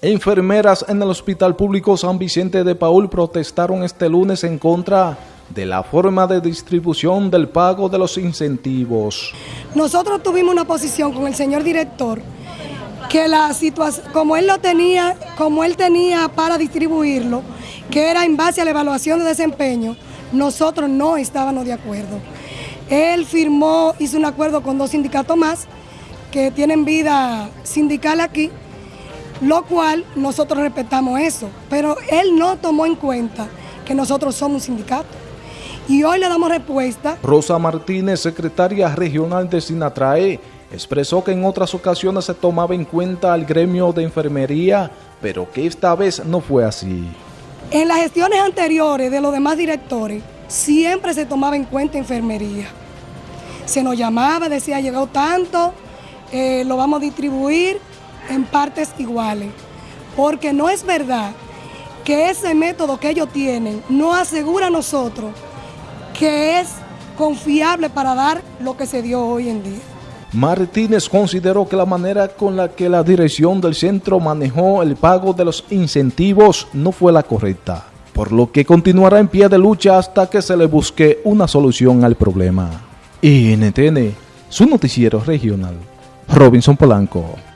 Enfermeras en el Hospital Público San Vicente de Paul protestaron este lunes en contra de la forma de distribución del pago de los incentivos. Nosotros tuvimos una posición con el señor director que la situación, como él lo tenía, como él tenía para distribuirlo, que era en base a la evaluación de desempeño, nosotros no estábamos de acuerdo. Él firmó, hizo un acuerdo con dos sindicatos más que tienen vida sindical aquí, lo cual nosotros respetamos eso, pero él no tomó en cuenta que nosotros somos un sindicato. Y hoy le damos respuesta. Rosa Martínez, secretaria regional de Sinatrae, expresó que en otras ocasiones se tomaba en cuenta al gremio de enfermería, pero que esta vez no fue así. En las gestiones anteriores de los demás directores, siempre se tomaba en cuenta enfermería. Se nos llamaba, decía, llegado tanto, eh, lo vamos a distribuir en partes iguales, porque no es verdad que ese método que ellos tienen no asegura a nosotros que es confiable para dar lo que se dio hoy en día. Martínez consideró que la manera con la que la dirección del centro manejó el pago de los incentivos no fue la correcta, por lo que continuará en pie de lucha hasta que se le busque una solución al problema. NTN, su noticiero regional, Robinson Polanco.